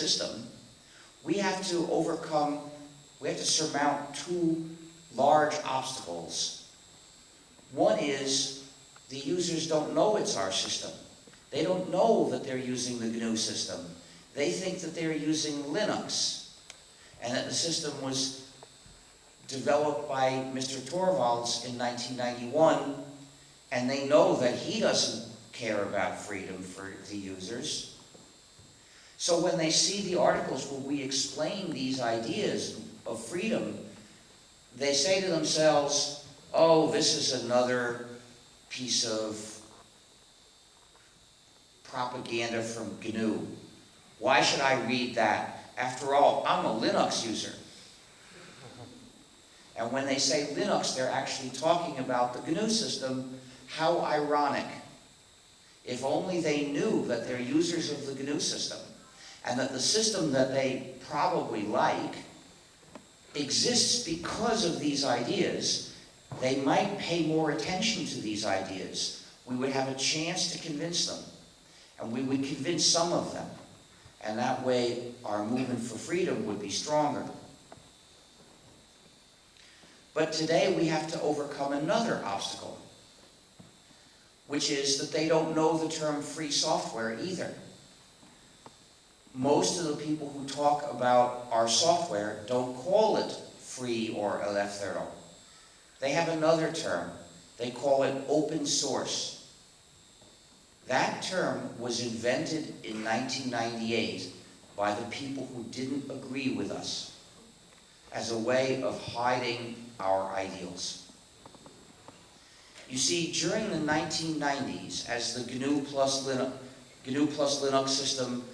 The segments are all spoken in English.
system, we have to overcome, we have to surmount two large obstacles. One is the users don't know it's our system. They don't know that they're using the GNU system. They think that they're using Linux and that the system was developed by Mr. Torvalds in 1991 and they know that he doesn't care about freedom for the users. So when they see the articles where we explain these ideas of freedom, they say to themselves, oh, this is another piece of propaganda from GNU. Why should I read that? After all, I'm a Linux user. And when they say Linux, they're actually talking about the GNU system. How ironic. If only they knew that they're users of the GNU system and that the system that they probably like exists because of these ideas, they might pay more attention to these ideas. We would have a chance to convince them, and we would convince some of them, and that way our movement for freedom would be stronger. But today we have to overcome another obstacle, which is that they don't know the term free software either. Most of the people who talk about our software don't call it free or elefthero. They have another term. They call it open source. That term was invented in 1998 by the people who didn't agree with us as a way of hiding our ideals. You see, during the 1990s, as the GNU plus Linux, GNU plus Linux system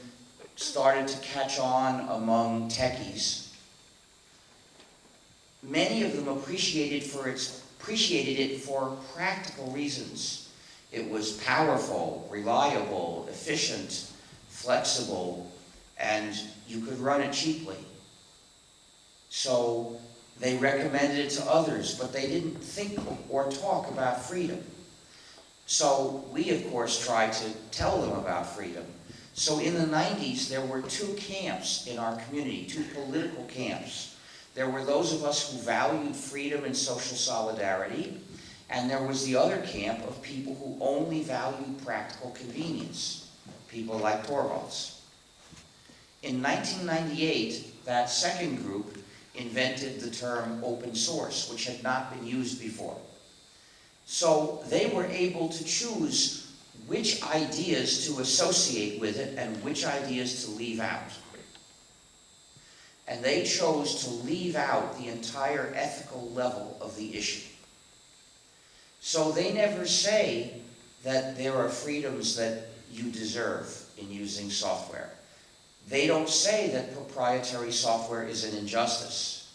started to catch on among techies, many of them appreciated, for its, appreciated it for practical reasons. It was powerful, reliable, efficient, flexible, and you could run it cheaply. So they recommended it to others, but they didn't think or talk about freedom. So we, of course, tried to tell them about freedom. So in the 90s, there were two camps in our community, two political camps. There were those of us who valued freedom and social solidarity, and there was the other camp of people who only valued practical convenience, people like Torvalds. In 1998, that second group invented the term open source, which had not been used before. So they were able to choose which ideas to associate with it and which ideas to leave out. And they chose to leave out the entire ethical level of the issue. So they never say that there are freedoms that you deserve in using software. They don't say that proprietary software is an injustice.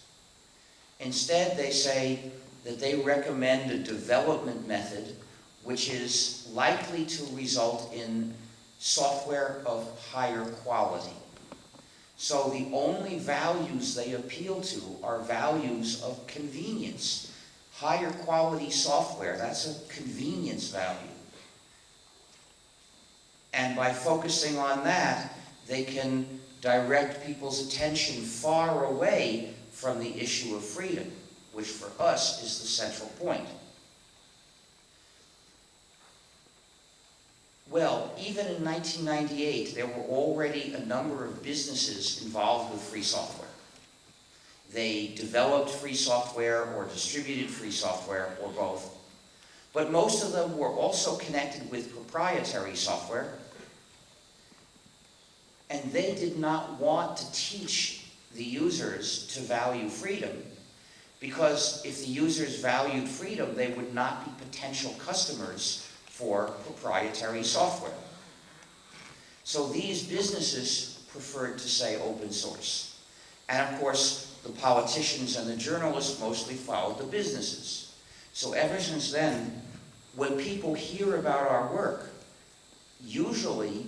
Instead, they say that they recommend a development method which is likely to result in software of higher quality. So the only values they appeal to are values of convenience. Higher quality software, that's a convenience value. And by focusing on that, they can direct people's attention far away from the issue of freedom, which for us is the central point. Well, even in 1998, there were already a number of businesses involved with free software. They developed free software or distributed free software or both. But most of them were also connected with proprietary software and they did not want to teach the users to value freedom because if the users valued freedom, they would not be potential customers for proprietary software. So these businesses preferred to say open source. And of course, the politicians and the journalists mostly followed the businesses. So ever since then, when people hear about our work, usually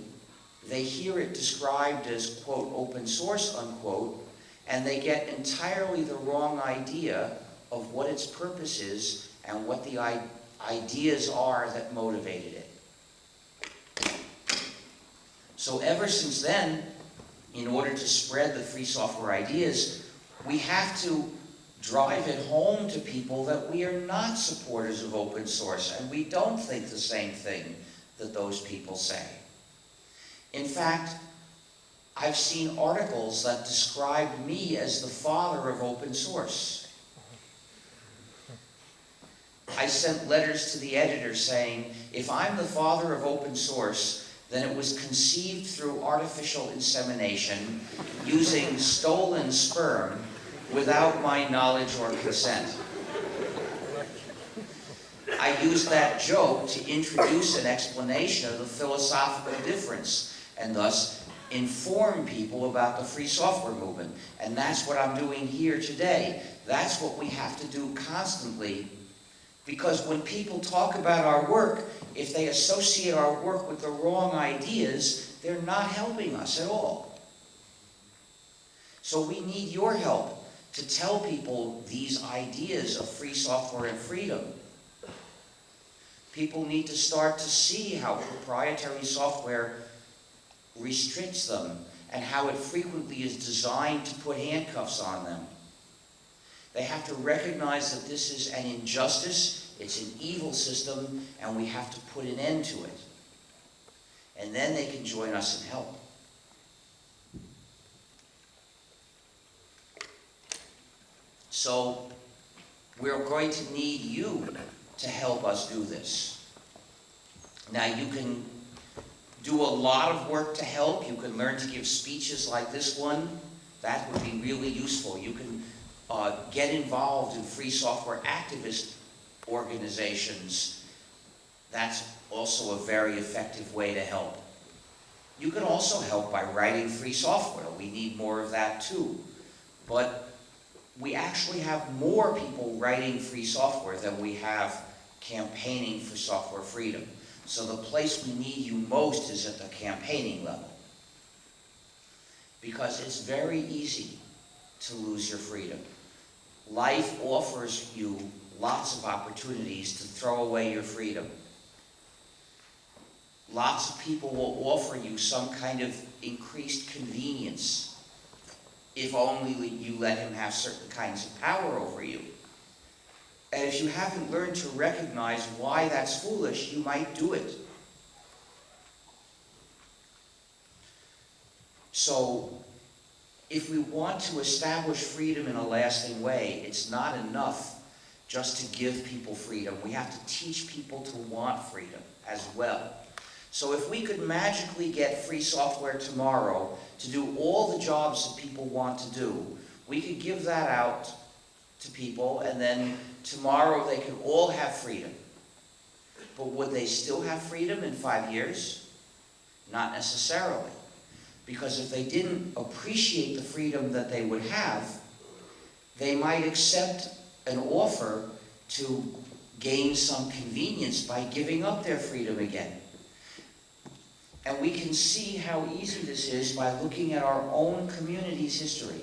they hear it described as, quote, open source, unquote, and they get entirely the wrong idea of what its purpose is and what the ideas are that motivated it. So ever since then, in order to spread the free software ideas, we have to drive it home to people that we are not supporters of open source and we don't think the same thing that those people say. In fact, I've seen articles that describe me as the father of open source. I sent letters to the editor saying, if I'm the father of open source, then it was conceived through artificial insemination using stolen sperm without my knowledge or consent. I used that joke to introduce an explanation of the philosophical difference and thus inform people about the free software movement. And that's what I'm doing here today. That's what we have to do constantly because when people talk about our work, if they associate our work with the wrong ideas, they're not helping us at all. So we need your help to tell people these ideas of free software and freedom. People need to start to see how proprietary software restricts them and how it frequently is designed to put handcuffs on them. They have to recognize that this is an injustice, it's an evil system, and we have to put an end to it. And then they can join us and help. So we're going to need you to help us do this. Now you can do a lot of work to help. You can learn to give speeches like this one. That would be really useful. You can uh, get involved in free software activist organizations. That's also a very effective way to help. You can also help by writing free software. We need more of that too. But we actually have more people writing free software than we have campaigning for software freedom. So the place we need you most is at the campaigning level. Because it's very easy to lose your freedom. Life offers you lots of opportunities to throw away your freedom. Lots of people will offer you some kind of increased convenience if only you let him have certain kinds of power over you. And if you haven't learned to recognize why that's foolish, you might do it. So, if we want to establish freedom in a lasting way, it's not enough just to give people freedom. We have to teach people to want freedom as well. So if we could magically get free software tomorrow to do all the jobs that people want to do, we could give that out to people and then tomorrow they could all have freedom. But would they still have freedom in five years? Not necessarily. Because if they didn't appreciate the freedom that they would have, they might accept an offer to gain some convenience by giving up their freedom again. And we can see how easy this is by looking at our own community's history.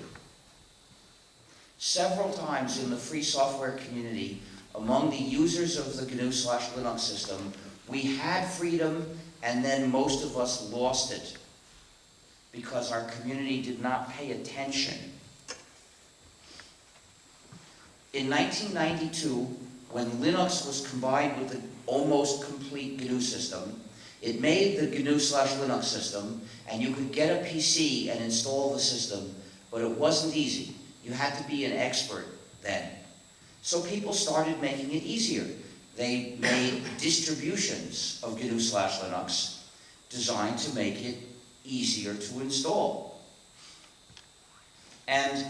Several times in the free software community, among the users of the GNU slash Linux system, we had freedom and then most of us lost it because our community did not pay attention. In 1992, when Linux was combined with the almost complete GNU system, it made the GNU slash Linux system, and you could get a PC and install the system, but it wasn't easy. You had to be an expert then. So people started making it easier. They made distributions of GNU slash Linux designed to make it easier to install. And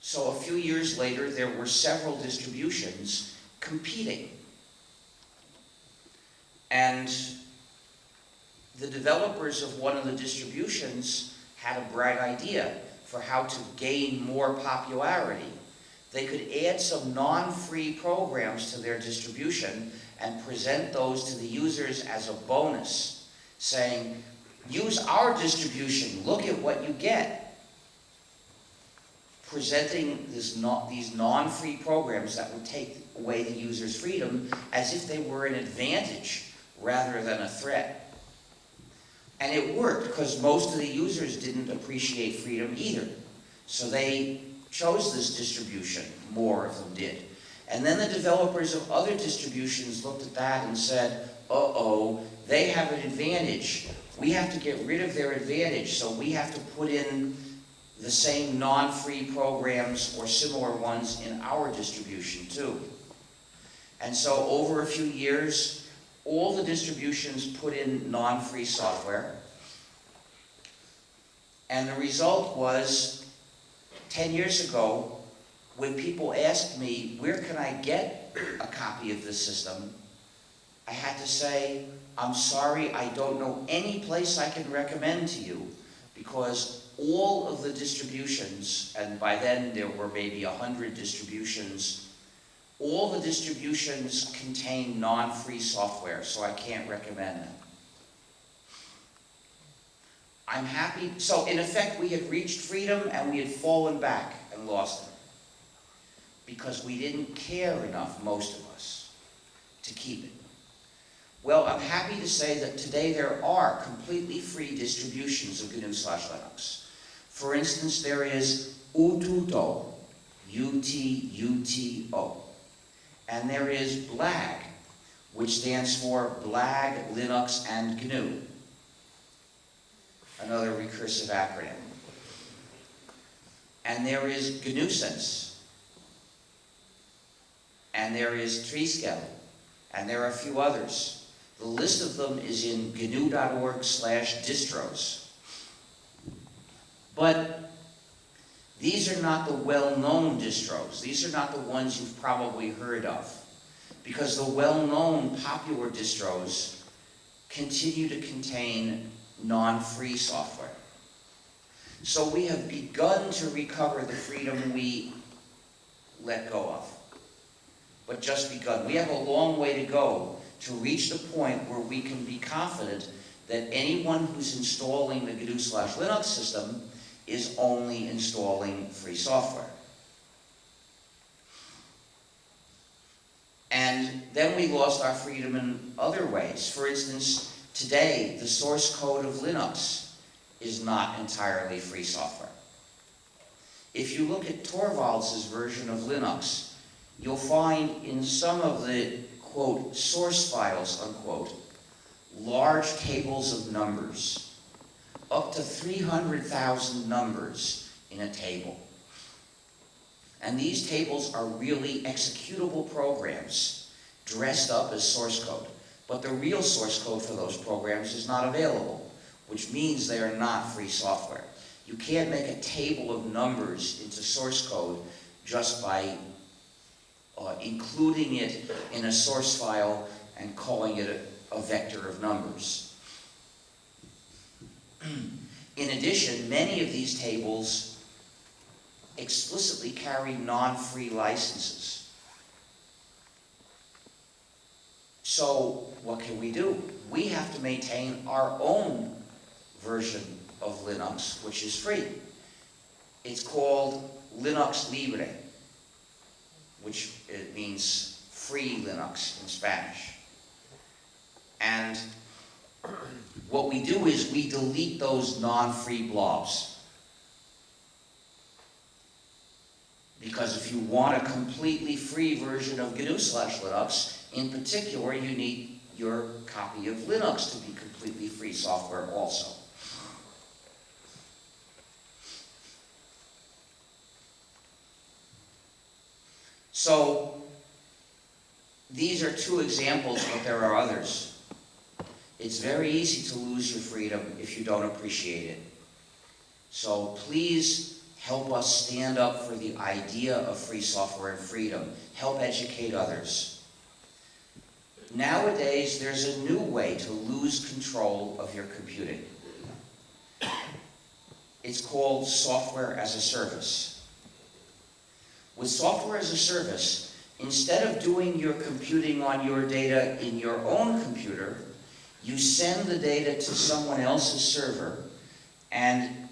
so a few years later, there were several distributions competing. And the developers of one of the distributions had a bright idea for how to gain more popularity. They could add some non-free programs to their distribution and present those to the users as a bonus, saying, use our distribution, look at what you get. Presenting this not, these non-free programs that would take away the user's freedom as if they were an advantage rather than a threat. And it worked, because most of the users didn't appreciate freedom either. So they chose this distribution, more of them did. And then the developers of other distributions looked at that and said, uh-oh, they have an advantage. We have to get rid of their advantage, so we have to put in the same non-free programs or similar ones in our distribution too. And so over a few years, all the distributions put in non-free software. And the result was, 10 years ago, when people asked me, where can I get a copy of this system? I had to say, I'm sorry, I don't know any place I can recommend to you because all of the distributions, and by then there were maybe a hundred distributions, all the distributions contain non-free software, so I can't recommend them. I'm happy, so in effect, we had reached freedom and we had fallen back and lost it. Because we didn't care enough, most of us, to keep it. Well, I'm happy to say that today there are completely free distributions of GNU slash Linux. For instance, there is Ututo, U-T-U-T-O. And there is BLAG, which stands for BLAG, Linux, and GNU another recursive acronym. And there is gNewSense. And there is Trisquel. And there are a few others. The list of them is in gnu.org slash distros. But these are not the well-known distros. These are not the ones you've probably heard of. Because the well-known popular distros continue to contain non-free software. So we have begun to recover the freedom we let go of, but just begun. We have a long way to go to reach the point where we can be confident that anyone who's installing the GNU slash Linux system is only installing free software. And then we lost our freedom in other ways. For instance, Today, the source code of Linux is not entirely free software. If you look at Torvalds' version of Linux, you'll find in some of the, quote, source files, unquote, large tables of numbers, up to 300,000 numbers in a table. And these tables are really executable programs dressed up as source code. But the real source code for those programs is not available, which means they are not free software. You can't make a table of numbers into source code just by uh, including it in a source file and calling it a, a vector of numbers. in addition, many of these tables explicitly carry non-free licenses. So what can we do? We have to maintain our own version of Linux, which is free. It's called Linux Libre, which uh, means free Linux in Spanish. And what we do is we delete those non-free blobs. Because if you want a completely free version of GNU slash Linux, in particular, you need your copy of Linux to be completely free software also. So, these are two examples, but there are others. It's very easy to lose your freedom if you don't appreciate it. So please help us stand up for the idea of free software and freedom. Help educate others. Nowadays, there's a new way to lose control of your computing. It's called software as a service. With software as a service, instead of doing your computing on your data in your own computer, you send the data to someone else's server, and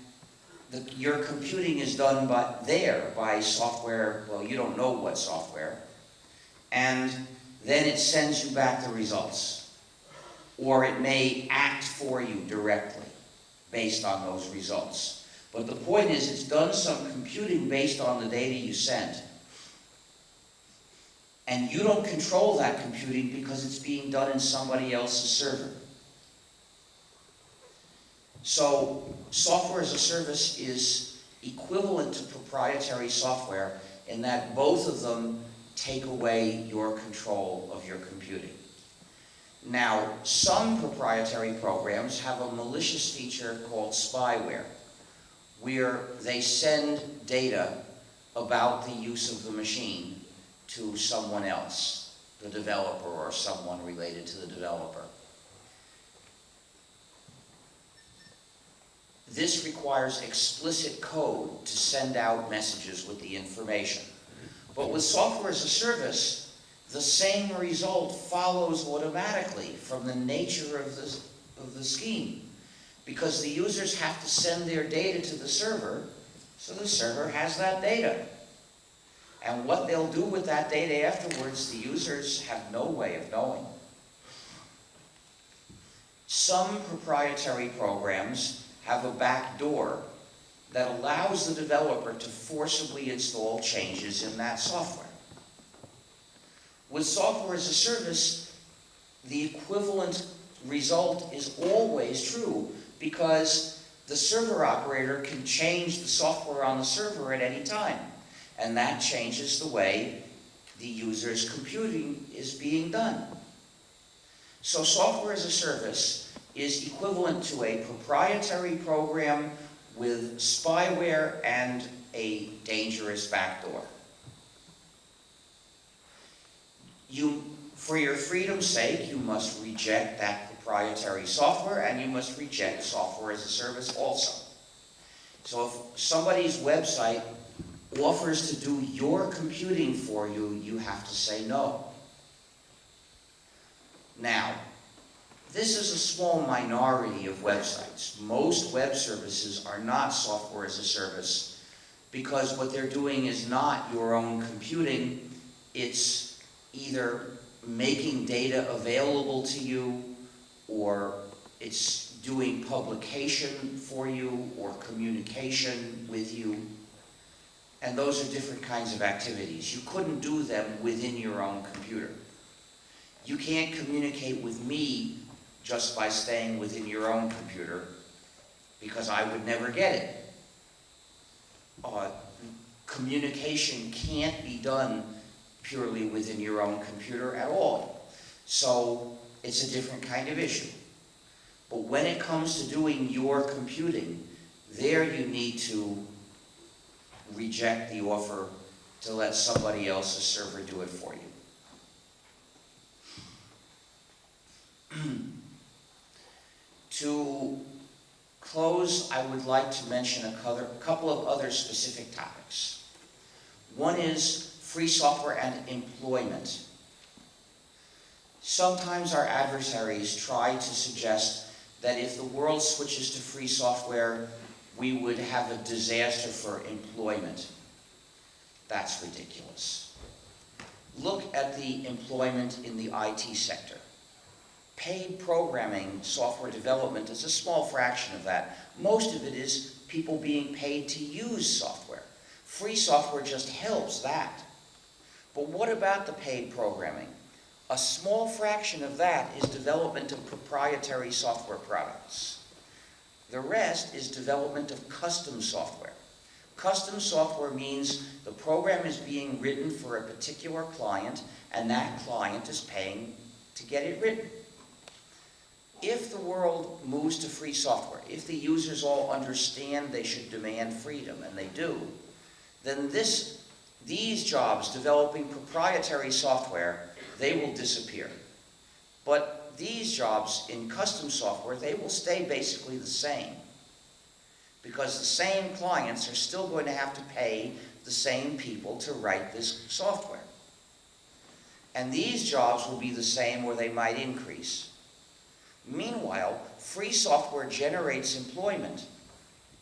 the, your computing is done by, there by software, well, you don't know what software, and then it sends you back the results. or it may act for you directly based on those results. But the point is, it's done some computing based on the data you sent. And you don't control that computing because it's being done in somebody else's server. So software as a service is equivalent to proprietary software in that both of them take away your control of your computing. Now, some proprietary programs have a malicious feature called spyware, where they send data about the use of the machine to someone else, the developer or someone related to the developer. This requires explicit code to send out messages with the information. But with software as a service, the same result follows automatically from the nature of the, of the scheme. Because the users have to send their data to the server, so the server has that data. And what they'll do with that data afterwards, the users have no way of knowing. Some proprietary programs have a back door that allows the developer to forcibly install changes in that software. With software as a service, the equivalent result is always true because the server operator can change the software on the server at any time. And that changes the way the user's computing is being done. So software as a service is equivalent to a proprietary program with spyware and a dangerous backdoor. You, for your freedom's sake, you must reject that proprietary software and you must reject software as a service also. So if somebody's website offers to do your computing for you, you have to say no. Now, this is a small minority of websites. Most web services are not software as a service because what they're doing is not your own computing, it's either making data available to you or it's doing publication for you or communication with you. And those are different kinds of activities. You couldn't do them within your own computer. You can't communicate with me just by staying within your own computer because I would never get it. Uh, communication can't be done purely within your own computer at all. So it's a different kind of issue. But when it comes to doing your computing, there you need to reject the offer to let somebody else's server do it for you. to close, I would like to mention a couple of other specific topics. One is free software and employment. Sometimes our adversaries try to suggest that if the world switches to free software, we would have a disaster for employment. That's ridiculous. Look at the employment in the IT sector. Paid programming software development is a small fraction of that. Most of it is people being paid to use software. Free software just helps that. But what about the paid programming? A small fraction of that is development of proprietary software products. The rest is development of custom software. Custom software means the program is being written for a particular client and that client is paying to get it written. If the world moves to free software, if the users all understand they should demand freedom, and they do, then this, these jobs developing proprietary software, they will disappear. But these jobs in custom software, they will stay basically the same. Because the same clients are still going to have to pay the same people to write this software. And these jobs will be the same or they might increase. Meanwhile, free software generates employment,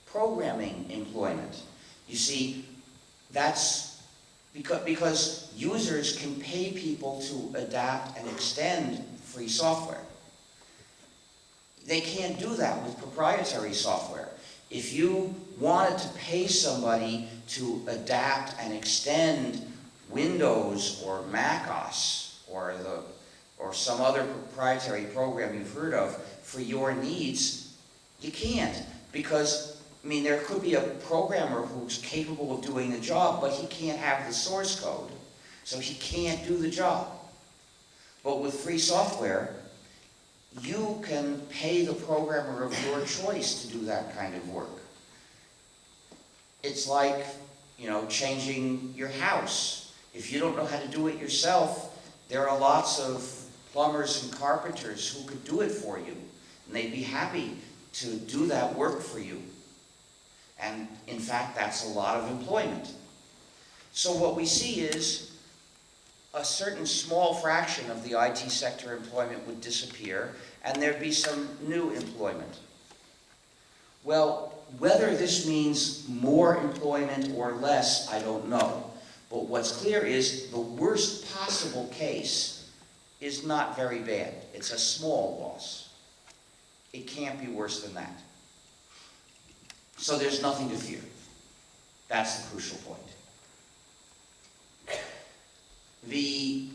programming employment. You see, that's because, because users can pay people to adapt and extend free software. They can't do that with proprietary software. If you wanted to pay somebody to adapt and extend Windows or Mac OS or the, or some other proprietary program you've heard of for your needs, you can't. Because, I mean, there could be a programmer who's capable of doing the job, but he can't have the source code. So he can't do the job. But with free software, you can pay the programmer of your choice to do that kind of work. It's like, you know, changing your house. If you don't know how to do it yourself, there are lots of plumbers and carpenters who could do it for you. And they'd be happy to do that work for you. And in fact, that's a lot of employment. So what we see is a certain small fraction of the IT sector employment would disappear, and there'd be some new employment. Well, whether this means more employment or less, I don't know. But what's clear is the worst possible case is not very bad. It's a small loss. It can't be worse than that. So there's nothing to fear. That's the crucial point. The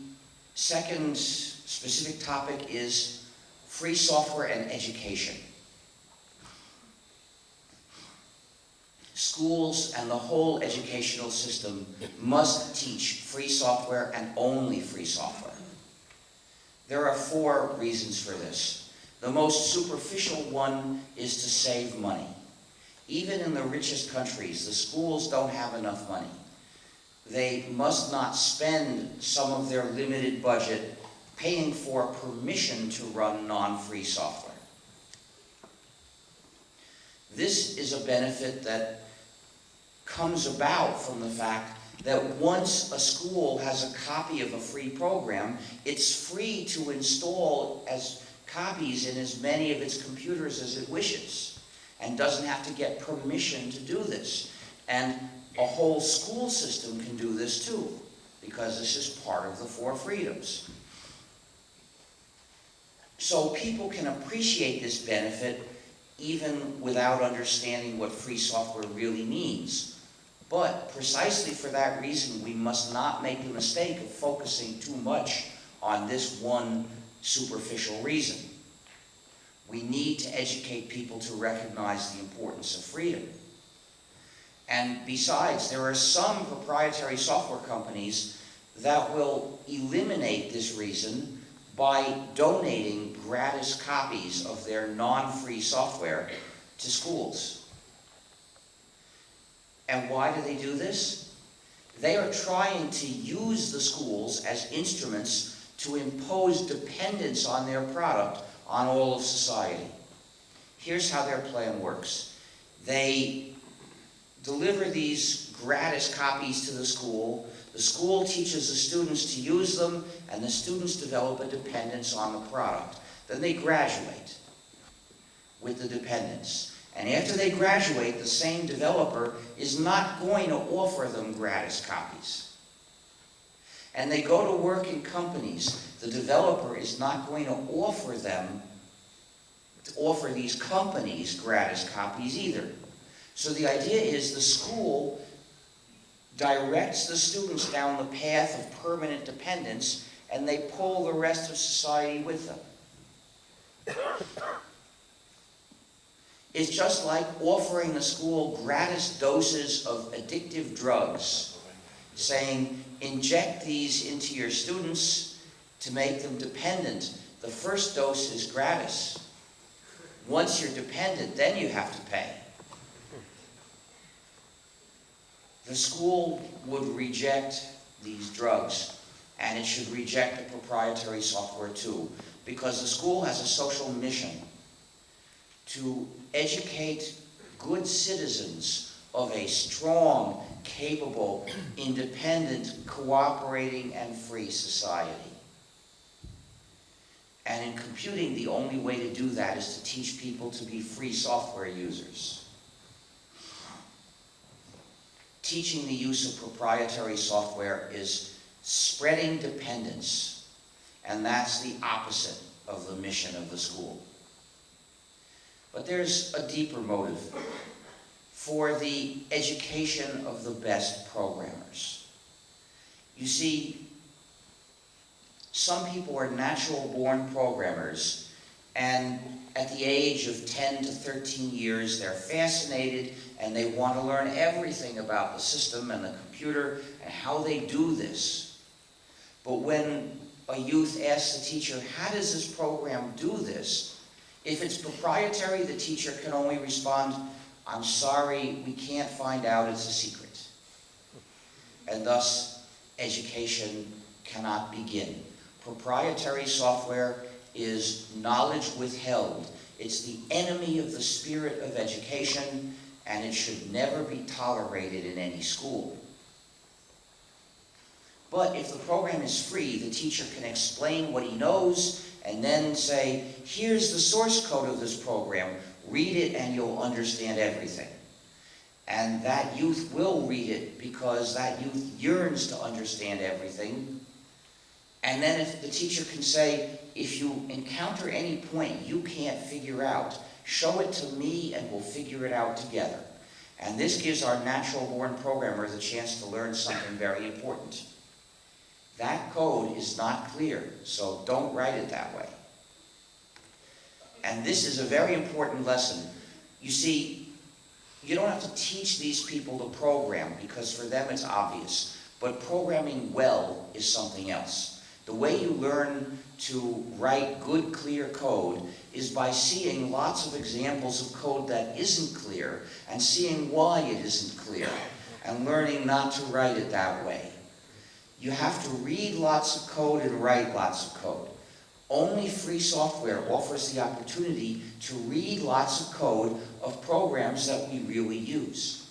second specific topic is free software and education. Schools and the whole educational system must teach free software and only free software. There are four reasons for this. The most superficial one is to save money. Even in the richest countries, the schools don't have enough money they must not spend some of their limited budget paying for permission to run non-free software. This is a benefit that comes about from the fact that once a school has a copy of a free program, it's free to install as copies in as many of its computers as it wishes and doesn't have to get permission to do this. And a whole school system can do this too, because this is part of the four freedoms. So people can appreciate this benefit even without understanding what free software really means. But precisely for that reason, we must not make the mistake of focusing too much on this one superficial reason. We need to educate people to recognize the importance of freedom. And besides, there are some proprietary software companies that will eliminate this reason by donating gratis copies of their non-free software to schools. And why do they do this? They are trying to use the schools as instruments to impose dependence on their product on all of society. Here's how their plan works. They deliver these gratis copies to the school. The school teaches the students to use them, and the students develop a dependence on the product. Then they graduate with the dependence. And after they graduate, the same developer is not going to offer them gratis copies. And they go to work in companies. The developer is not going to offer them, to offer these companies gratis copies either. So the idea is the school directs the students down the path of permanent dependence and they pull the rest of society with them. It's just like offering the school gratis doses of addictive drugs, saying, inject these into your students to make them dependent. The first dose is gratis. Once you're dependent, then you have to pay. The school would reject these drugs, and it should reject the proprietary software too, because the school has a social mission to educate good citizens of a strong, capable, independent, cooperating, and free society. And in computing, the only way to do that is to teach people to be free software users. teaching the use of proprietary software is spreading dependence, and that's the opposite of the mission of the school. But there's a deeper motive for the education of the best programmers. You see, some people are natural-born programmers, and at the age of 10 to 13 years, they're fascinated and they want to learn everything about the system and the computer and how they do this. But when a youth asks the teacher, how does this program do this? If it's proprietary, the teacher can only respond, I'm sorry, we can't find out, it's a secret. And thus, education cannot begin. Proprietary software is knowledge withheld. It's the enemy of the spirit of education, and it should never be tolerated in any school. But if the program is free, the teacher can explain what he knows and then say, here's the source code of this program, read it and you'll understand everything. And that youth will read it because that youth yearns to understand everything. And then if the teacher can say, if you encounter any point you can't figure out, show it to me and we'll figure it out together. And this gives our natural-born programmer the chance to learn something very important. That code is not clear, so don't write it that way. And this is a very important lesson. You see, you don't have to teach these people to program because for them it's obvious. But programming well is something else. The way you learn to write good, clear code is by seeing lots of examples of code that isn't clear and seeing why it isn't clear and learning not to write it that way. You have to read lots of code and write lots of code. Only free software offers the opportunity to read lots of code of programs that we really use.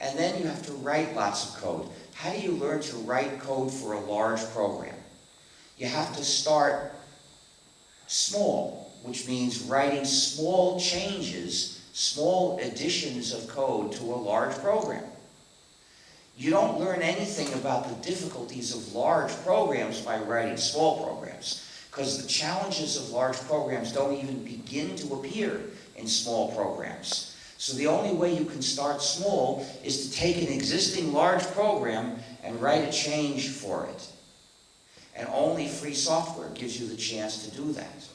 And then you have to write lots of code. How do you learn to write code for a large program? You have to start small, which means writing small changes, small additions of code to a large program. You don't learn anything about the difficulties of large programs by writing small programs, because the challenges of large programs don't even begin to appear in small programs. So the only way you can start small is to take an existing large program and write a change for it. And only free software gives you the chance to do that.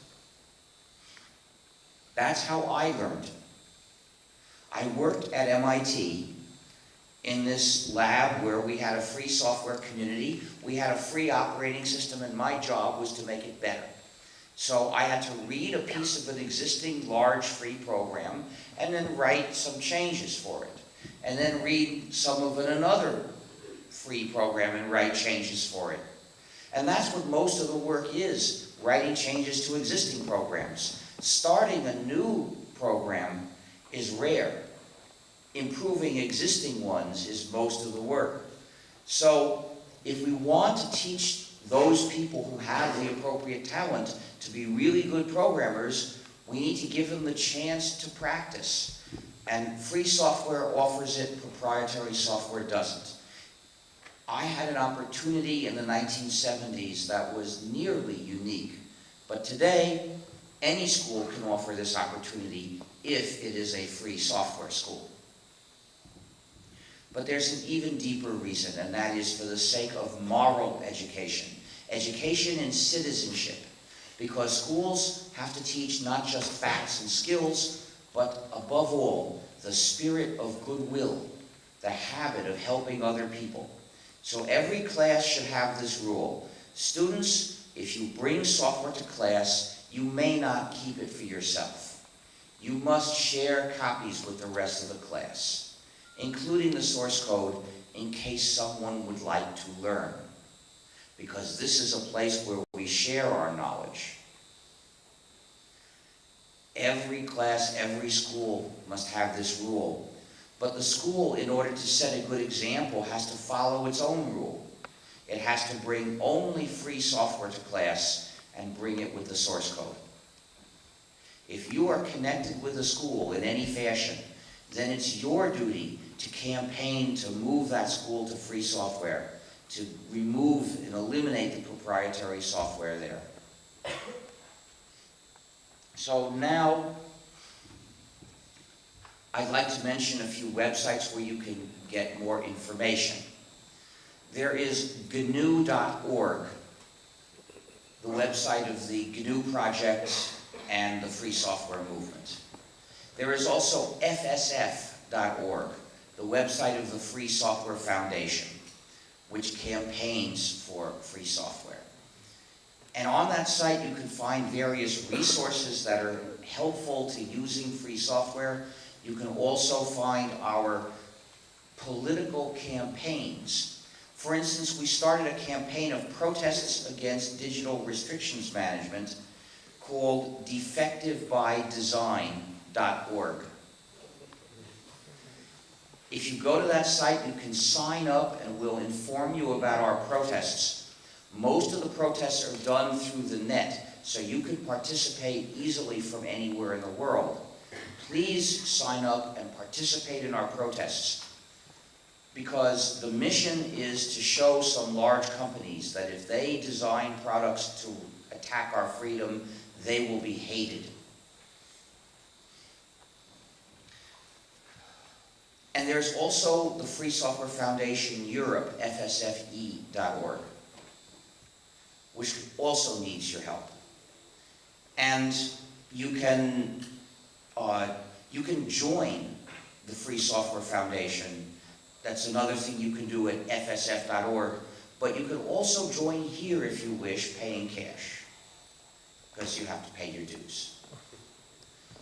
That's how I learned. I worked at MIT in this lab where we had a free software community. We had a free operating system and my job was to make it better. So I had to read a piece of an existing large free program and then write some changes for it. And then read some of an another free program and write changes for it. And that's what most of the work is, writing changes to existing programs. Starting a new program is rare improving existing ones is most of the work. So if we want to teach those people who have the appropriate talent to be really good programmers, we need to give them the chance to practice. And free software offers it, proprietary software doesn't. I had an opportunity in the 1970s that was nearly unique. But today, any school can offer this opportunity if it is a free software school. But there's an even deeper reason, and that is for the sake of moral education. Education in citizenship. Because schools have to teach not just facts and skills, but above all, the spirit of goodwill, the habit of helping other people. So every class should have this rule. Students, if you bring software to class, you may not keep it for yourself. You must share copies with the rest of the class including the source code in case someone would like to learn. Because this is a place where we share our knowledge. Every class, every school must have this rule. But the school, in order to set a good example, has to follow its own rule. It has to bring only free software to class and bring it with the source code. If you are connected with a school in any fashion, then it's your duty to campaign to move that school to free software, to remove and eliminate the proprietary software there. So now, I'd like to mention a few websites where you can get more information. There is GNU.org, the website of the GNU Project and the Free Software Movement. There is also FSF.org, the website of the Free Software Foundation, which campaigns for free software. And on that site, you can find various resources that are helpful to using free software. You can also find our political campaigns. For instance, we started a campaign of protests against digital restrictions management called defectivebydesign.org. If you go to that site, you can sign up and we'll inform you about our protests. Most of the protests are done through the net, so you can participate easily from anywhere in the world. Please sign up and participate in our protests because the mission is to show some large companies that if they design products to attack our freedom, they will be hated. And there's also the Free Software Foundation Europe, fsfe.org, which also needs your help. And you can, uh, you can join the Free Software Foundation. That's another thing you can do at fsf.org. But you can also join here if you wish, paying cash, because you have to pay your dues.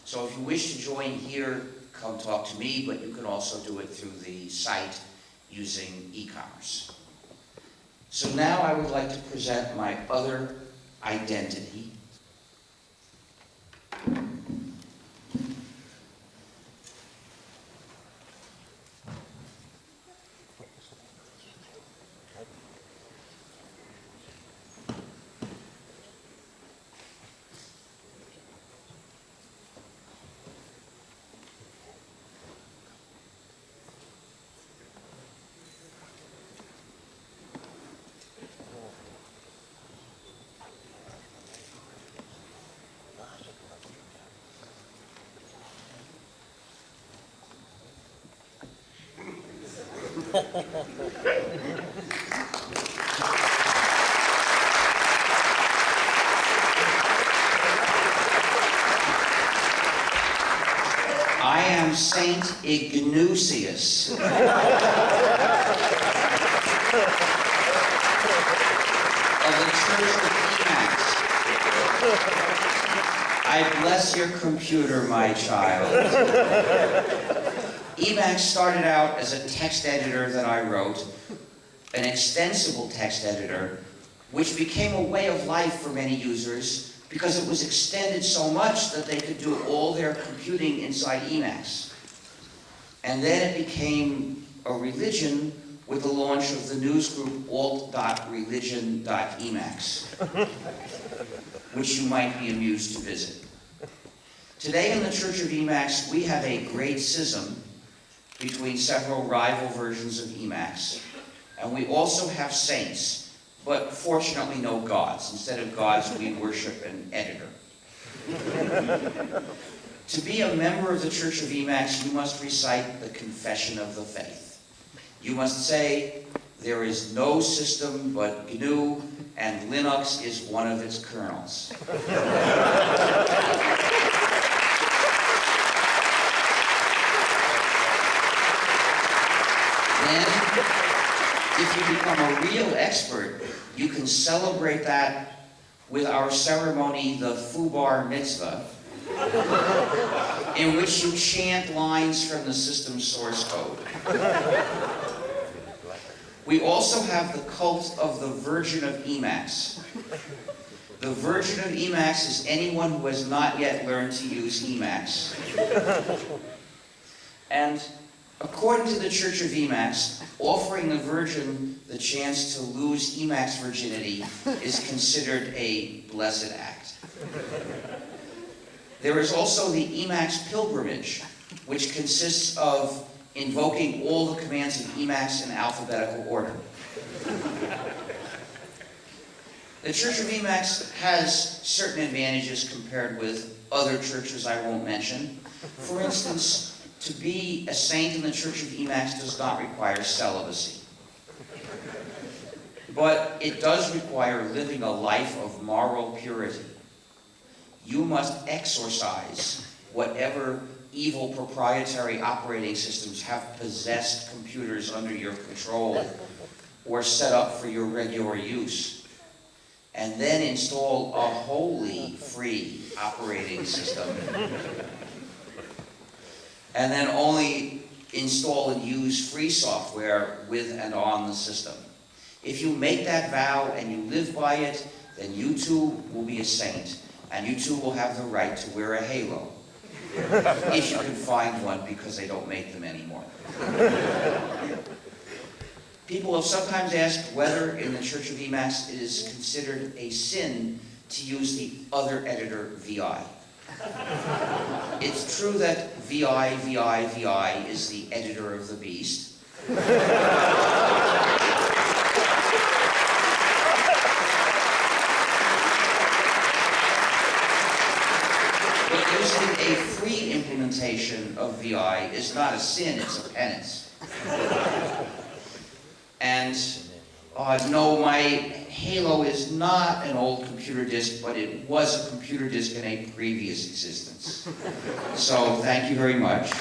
So if you wish to join here, come talk to me, but you can also do it through the site using e-commerce. So now I would like to present my other identity. I am Saint IGNUcius. of the Church of Emacs. I bless your computer, my child. Emacs started out as a text editor that I wrote, an extensible text editor, which became a way of life for many users because it was extended so much that they could do all their computing inside Emacs. And then it became a religion with the launch of the newsgroup alt.religion.emacs, which you might be amused to visit. Today in the Church of Emacs, we have a great schism between several rival versions of Emacs, and we also have saints but fortunately no gods. Instead of gods, we worship an editor. To be a member of the Church of Emacs, you must recite the Confession of the Faith. You must say, there is no system but GNU, and Linux is one of its kernels. then, if you become a real expert, you can celebrate that with our ceremony, the Fubar Mitzvah, in which you chant lines from the system source code. We also have the cult of the Virgin of Emacs. The Virgin of Emacs is anyone who has not yet learned to use Emacs. And According to the Church of Emacs, offering the Virgin the chance to lose Emacs virginity is considered a blessed act. There is also the Emacs pilgrimage, which consists of invoking all the commands of Emacs in alphabetical order. The Church of Emacs has certain advantages compared with other churches I won't mention. For instance, to be a saint in the Church of Emacs does not require celibacy. But it does require living a life of moral purity. You must exorcise whatever evil proprietary operating systems have possessed computers under your control or set up for your regular use. And then install a wholly free operating system. And then only install and use free software with and on the system. If you make that vow and you live by it, then you too will be a saint, and you too will have the right to wear a halo. if you can find one, because they don't make them anymore. People have sometimes asked whether in the Church of Emacs it is considered a sin to use the other editor, VI. It's true that VI, VI, VI is the editor of the beast. A free implementation of VI is not a sin, it's a penance. And uh, no, my Halo is not an old computer disk, but it was a computer disk in a previous existence. So thank you very much.